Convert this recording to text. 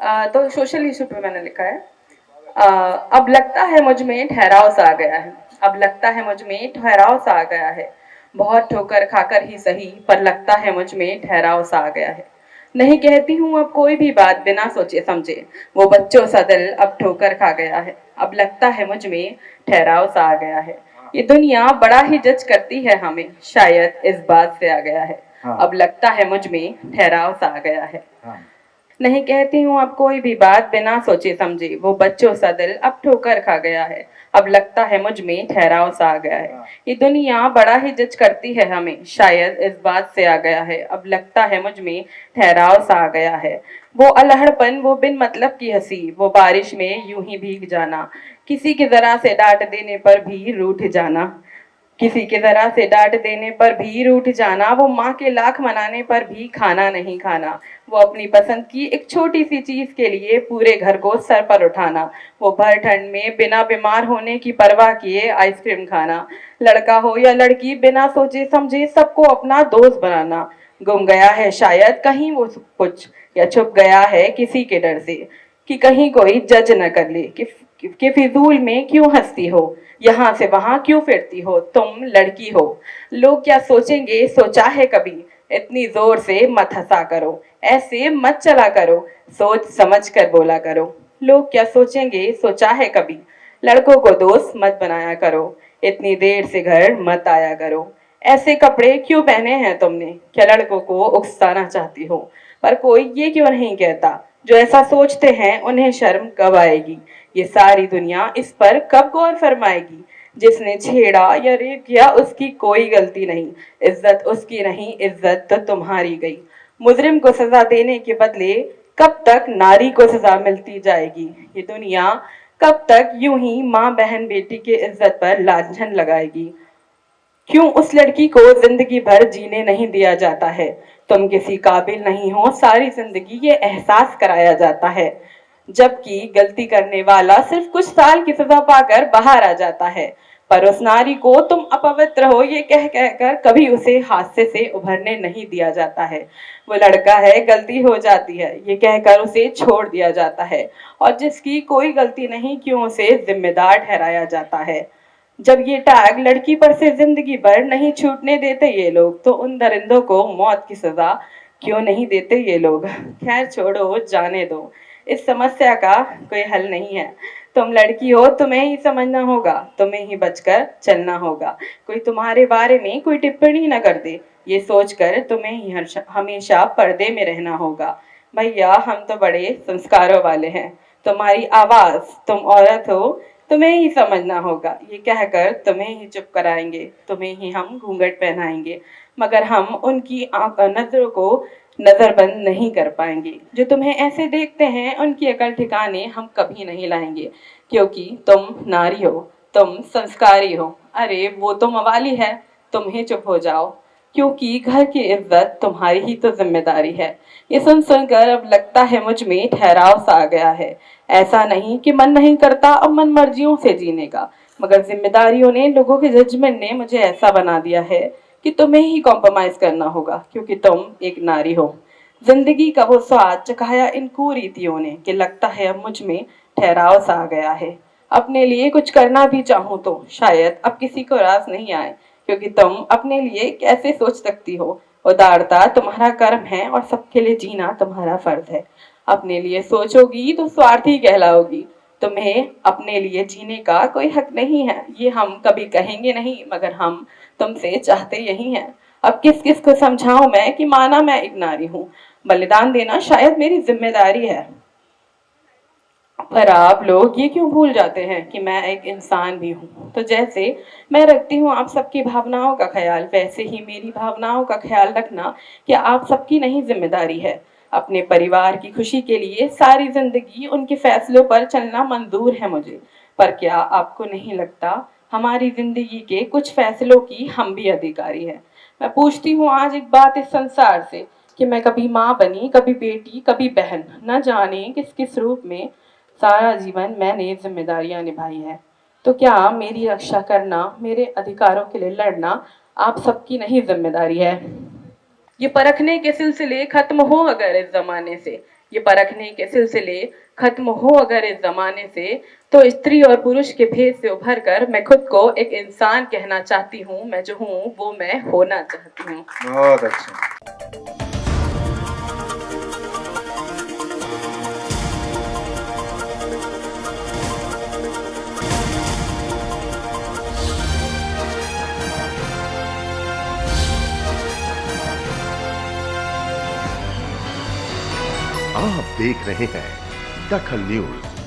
आ, तो social issue पे मैंने लिखा है। आ, अब लगता है मुझमें ठहराव सा आ गया है। अब लगता है मुझमें ठहराव सा आ गया है। बहुत ठोकर खाकर ही सही पर लगता है मुझमें ठहराव सा आ गया है। नहीं कहती हूँ अब कोई भी बात बिना सोचे समझे। वो बच्चों सा दिल अब ठोकर खा गया है। अब लगता है मुझमें ठहराव सा आ गया है। ये दुनिया बड़ा ही जज करती है हमें। शायद इस बात से आ गया है। हाँ। अब लगता है मुझमें ठहराव सा आ गया है। हाँ। नहीं कहती हूँ अब कोई भी बात बिना सोचे समझे। वो बच्चों सा दिल अब ठोकर खा गया है। अब लगता है मुझमें ठहराव सा आ गया है। ये दुनिया बड़ा ही जज करती है हमें। शायद इस बात से आ गया है। अब लगता है मुझमें ठहराव सा आ गया है। वो अलहड़पन वो बिन मतलब की हँसी वो बारिश में यूँ ही भीग जाना। किसी की जरा से डांट देने पर भी रूठ जाना। किसी के जरा से डांट देने पर भी रूठ जाना वो माँ के लाख मनाने पर भी खाना नहीं खाना। वो अपनी पसंद की एक छोटी सी चीज़ के लिए पूरे घर को सर पर उठाना। वो भर ठंड में बिना बीमार होने की परवाह किए आइसक्रीम खाना। लड़का हो या लड़की बिना सोचे समझे सबको अपना दोस्त बनाना। गुम गया है शायद कहीं वो कुछ या छुप गया है किसी के डर से। कि कहीं कोई जज न कर ले कि, कि फिजूल में क्यों हंसती हो? यहाँ से वहाँ क्यों फिरती हो? तुम लड़की हो। लोग क्या सोचेंगे? सोचा है कभी? इतनी ज़ोर से मत हंसा करो। ऐसे मत चला करो। सोच समझ कर बोला करो। लोग क्या सोचेंगे? सोचा है कभी? लड़कों को दोस्त मत बनाया करो। इतनी देर से घर मत आया करो। ऐसे कपड़े क्यों पहने हैं तुमने? क्या लड़कों को उकसाना चाहती हो? पर कोई ये क्यों नहीं कहता? जो ऐसा सोचते हैं, उन्हें शर्म कब आएगी? ये सारी दुनिया इस पर कब गौर फरमाएगी? जिसने छेड़ा या रेप किया, उसकी कोई गलती नहीं। इज़्ज़त उसकी नहीं, इज़्ज़त तो तुम्हारी गई। मुजरिम को सजा देने के बदले कब तक नारी को सजा मिलती जाएगी? ये दुनिया कब तक यूँ ही माँ, बहन, बेटी के इज़्ज़त पर लाछन लगाएगी? क्यों उस लड़की को ज़िंदगी भर जीने नहीं दिया जाता है? तुम किसी काबिल नहीं हो, सारी ज़िंदगी ये एहसास कराया जाता है। जबकि गलती करने वाला सिर्फ़ कुछ साल की सजा पाकर बाहर आ जाता है। पर उस नारी को तुम अपवित्र हो, ये कह कहकर कभी उसे हादसे से उभरने नहीं दिया जाता है। वो लड़का है, गलती हो जाती है, ये कहकर उसे छोड़ दिया जाता है। और जिसकी कोई गलती नहीं, क्यों उसे जिम्मेदार ठहराया जाता है? जब ये टैग लड़की पर से ज़िंदगी भर नहीं छूटने देते ये लोग तो उन दरिंदों को मौत की सजा क्यों नहीं देते ये लोग? खैर छोड़ो, जाने दो। इस समस्या का कोई हल नहीं है। तुम लड़की हो, तुम्हें ही समझना होगा, तुम्हें ही बचकर चलना होगा। कोई तुम्हारे बारे में कोई टिप्पणी न कर दे, ये सोचकर तुम्हें ही हमेशा पर्दे में रहना होगा। भैया, हम तो बड़े संस्कारों वाले हैं। तुम्हारी आवाज़, तुम औरत हो, तुम्हें ही समझना होगा। ये कहकर तुम्हें ही चुप कराएँगे, तुम्हें ही हम घूंघट पहनाएँगे। मगर हम उनकी नज़रों को नज़रबंद नहीं कर पाएँगे। जो तुम्हें ऐसे देखते हैं, उनकी अकल ठिकाने हम कभी नहीं लाएँगे। क्योंकि तुम नारी हो, तुम संस्कारी हो। अरे, वो तो मवाली है तुम ही चुप हो जाओ। क्योंकि घर की इज़्ज़त तुम्हारी ही तो ज़िम्मेदारी है। ये सुन सुनकर अब लगता है मुझमें ठहराव सा आ गया है। ऐसा नहीं कि मन नहीं करता अब मन मर्जियों से जीने का। मगर जिम्मेदारियों ने लोगों के जजमेंट ने मुझे ऐसा बना दिया है। कि तुम्हें ही कॉम्प्रोमाइज करना होगा, क्योंकि तुम एक नारी हो। ज़िंदगी का वो स्वाद चखाया इन कुरीतियों ने कि लगता है अब मुझमें ठहराव सा आ गया है। अपने लिए कुछ करना भी चाहूँ तो शायद अब किसी को रास नहीं आए, क्योंकि तुम अपने लिए कैसे सोच सकती हो? उदारता तुम्हारा कर्म है और सबके लिए जीना तुम्हारा फ़र्ज़ है। अपने लिए सोचोगी तो स्वार्थी कहलाओगी। तुम्हें अपने लिए जीने का कोई हक नहीं है, ये हम कभी कहेंगे नहीं, मगर हम तुमसे चाहते यही हैं। अब किस किस को समझाऊं मैं कि माना मैं एक नारी हूँ? बलिदान देना शायद मेरी ज़िम्मेदारी है। पर आप लोग ये क्यों भूल जाते हैं कि मैं एक इंसान भी हूँ? तो जैसे मैं रखती हूँ आप सबकी भावनाओं का ख्याल, वैसे ही मेरी भावनाओं का ख्याल रखना कि आप सबकी नहीं ज़िम्मेदारी है। अपने परिवार की खुशी के लिए सारी ज़िंदगी उनके फैसलों पर चलना मंजूर है मुझे। पर क्या आपको नहीं लगता हमारी ज़िंदगी के कुछ फैसलों की हम भी अधिकारी हैं। मैं पूछती हूँ आज एक बात इस संसार से, कि मैं कभी माँ बनी, कभी बेटी, कभी बहन, न जाने किस किस रूप में सारा जीवन मैंने जिम्मेदारियाँ निभाई है। तो क्या मेरी रक्षा करना, मेरे अधिकारों के लिए लड़ना आप सबकी नहीं ज़िम्मेदारी है? ये परखने के सिलसिले खत्म हो अगर इस जमाने से। ये परखने के सिलसिले खत्म हो अगर इस जमाने से तो स्त्री और पुरुष के भेद से उभर कर मैं खुद को एक इंसान कहना चाहती हूँ, मैं जो हूँ, वो मैं होना चाहती हूँ। बहुत अच्छा। आप देख रहे हैं दखल न्यूज़।